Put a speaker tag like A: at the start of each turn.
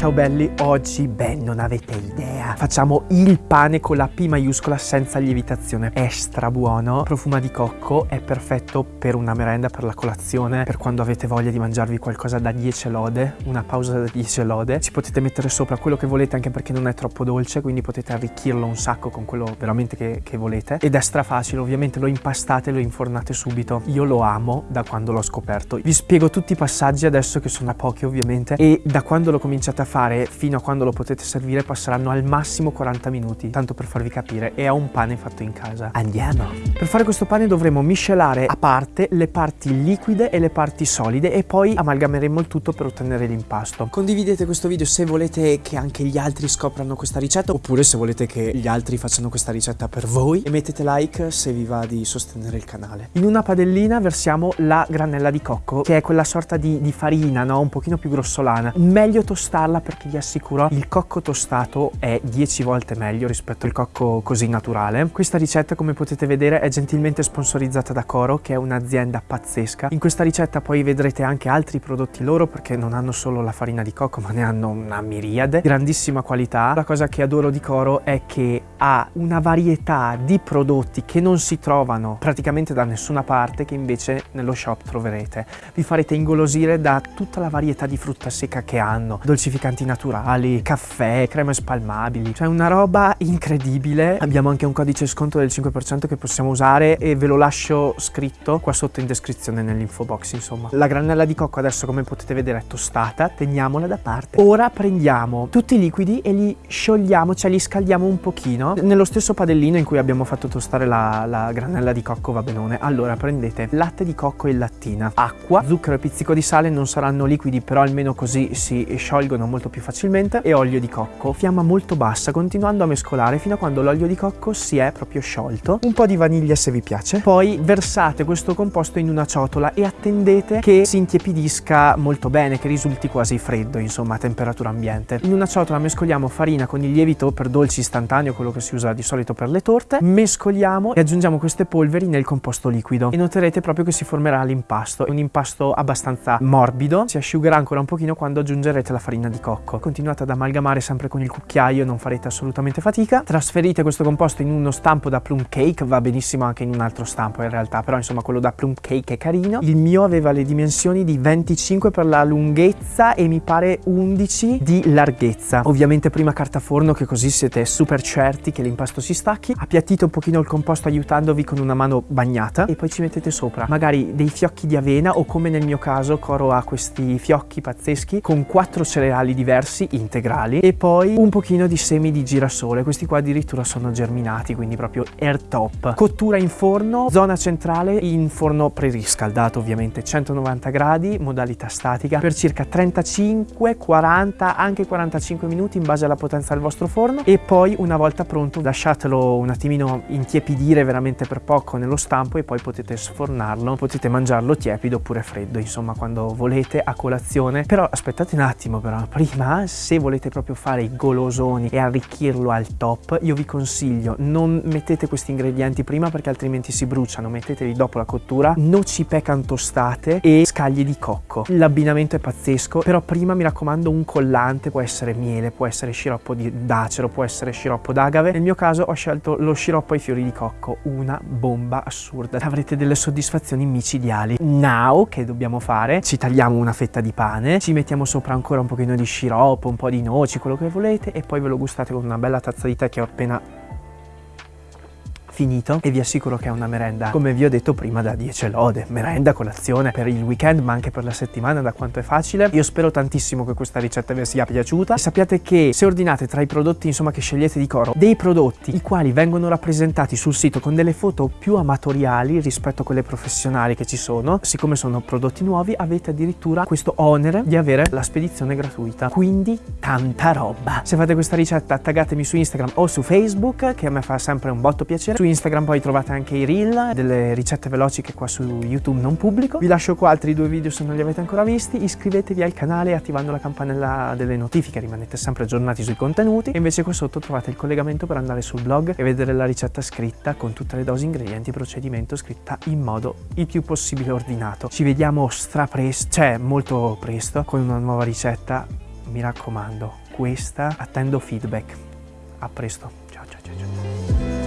A: Ciao belli, oggi, beh, non avete idea. Facciamo il pane con la P maiuscola senza lievitazione. È strabuono, profuma di cocco, è perfetto per una merenda, per la colazione, per quando avete voglia di mangiarvi qualcosa da 10 lode, una pausa da 10 lode. Ci potete mettere sopra quello che volete anche perché non è troppo dolce, quindi potete arricchirlo un sacco con quello veramente che, che volete. Ed è stra facile, ovviamente lo impastate e lo infornate subito. Io lo amo da quando l'ho scoperto. Vi spiego tutti i passaggi adesso che sono a pochi ovviamente e da quando lo cominciate a fare fino a quando lo potete servire passeranno al massimo 40 minuti, tanto per farvi capire, e è un pane fatto in casa. Andiamo! Per fare questo pane dovremo miscelare a parte le parti liquide e le parti solide e poi amalgameremo il tutto per ottenere l'impasto. Condividete questo video se volete che anche gli altri scoprano questa ricetta oppure se volete che gli altri facciano questa ricetta per voi e mettete like se vi va di sostenere il canale. In una padellina versiamo la granella di cocco che è quella sorta di, di farina, no? Un pochino più grossolana. Meglio tostarla perché vi assicuro il cocco tostato è 10 volte meglio rispetto al cocco così naturale. Questa ricetta come potete vedere è gentilmente sponsorizzata da Coro che è un'azienda pazzesca. In questa ricetta poi vedrete anche altri prodotti loro perché non hanno solo la farina di cocco ma ne hanno una miriade. Grandissima qualità. La cosa che adoro di Coro è che ha una varietà di prodotti che non si trovano praticamente da nessuna parte che invece nello shop troverete. Vi farete ingolosire da tutta la varietà di frutta secca che hanno, dolcificanti naturali, caffè, creme spalmabili, cioè una roba incredibile. Abbiamo anche un codice sconto del 5% che possiamo usare e ve lo lascio scritto qua sotto in descrizione nell'info box insomma. La granella di cocco adesso come potete vedere è tostata, teniamola da parte. Ora prendiamo tutti i liquidi e li sciogliamo, cioè li scaldiamo un pochino nello stesso padellino in cui abbiamo fatto tostare la, la granella di cocco va benone. Allora prendete latte di cocco e lattina, acqua, zucchero e pizzico di sale, non saranno liquidi però almeno così si sciolgono molto più facilmente e olio di cocco. Fiamma molto bassa continuando a mescolare fino a quando l'olio di cocco si è proprio sciolto. Un po' di vaniglia se vi piace. Poi versate questo composto in una ciotola e attendete che si intiepidisca molto bene, che risulti quasi freddo insomma a temperatura ambiente. In una ciotola mescoliamo farina con il lievito per dolci istantaneo, quello che si usa di solito per le torte, mescoliamo e aggiungiamo queste polveri nel composto liquido e noterete proprio che si formerà l'impasto. È un impasto abbastanza morbido, si asciugherà ancora un pochino quando aggiungerete la farina di cocco. Continuate ad amalgamare sempre con il cucchiaio, non farete assolutamente fatica. Trasferite questo composto in uno stampo da plum cake, va benissimo anche in un altro stampo in realtà, però insomma quello da plum cake è carino. Il mio aveva le dimensioni di 25 per la lunghezza e mi pare 11 di larghezza. Ovviamente prima carta forno che così siete super certi che l'impasto si stacchi. Appiattite un pochino il composto aiutandovi con una mano bagnata e poi ci mettete sopra magari dei fiocchi di avena o come nel mio caso Coro ha questi fiocchi pazzeschi con quattro cereali diversi integrali e poi un pochino di semi di girasole. Questi qua addirittura sono germinati quindi proprio air top. Cottura in forno, zona centrale in forno preriscaldato ovviamente 190 gradi, modalità statica per circa 35, 40, anche 45 minuti in base alla potenza del vostro forno e poi una volta pronto lasciatelo un attimino intiepidire veramente per poco nello stampo e poi potete sfornarlo, potete mangiarlo tiepido oppure freddo insomma quando volete a colazione però aspettate un attimo però prima se volete proprio fare i golosoni e arricchirlo al top io vi consiglio non mettete questi ingredienti prima perché altrimenti si bruciano metteteli dopo la cottura. Noci pecan tostate e scaglie di cocco. L'abbinamento è pazzesco però prima mi raccomando un collante può essere miele può essere sciroppo d'acero può essere sciroppo d'agave. Nel mio caso ho scelto lo sciroppo ai fiori di cocco una bomba assurda. Avrete delle soddisfazioni micidiali. Now che dobbiamo fare? Ci tagliamo una fetta di pane ci mettiamo sopra ancora un pochino di sciroppo un po' di noci quello che volete e poi ve lo gustate con una bella tazza di tè che ho appena finito e vi assicuro che è una merenda come vi ho detto prima da 10 lode. Merenda colazione per il weekend ma anche per la settimana da quanto è facile. Io spero tantissimo che questa ricetta vi sia piaciuta. E sappiate che se ordinate tra i prodotti insomma che scegliete di Coro dei prodotti i quali vengono rappresentati sul sito con delle foto più amatoriali rispetto a quelle professionali che ci sono siccome sono prodotti nuovi avete addirittura questo onere di avere la spedizione gratuita. Quindi tanta roba. Se fate questa ricetta taggatemi su Instagram o su Facebook che a me fa sempre un botto piacere. Su Instagram poi trovate anche i reel delle ricette veloci che qua su YouTube non pubblico. Vi lascio qua altri due video se non li avete ancora visti. Iscrivetevi al canale attivando la campanella delle notifiche, rimanete sempre aggiornati sui contenuti. E invece qua sotto trovate il collegamento per andare sul blog e vedere la ricetta scritta con tutte le dosi, ingredienti, procedimento scritta in modo il più possibile ordinato. Ci vediamo stra presto, cioè molto presto, con una nuova ricetta mi raccomando, questa attendo feedback. A presto, ciao ciao ciao ciao.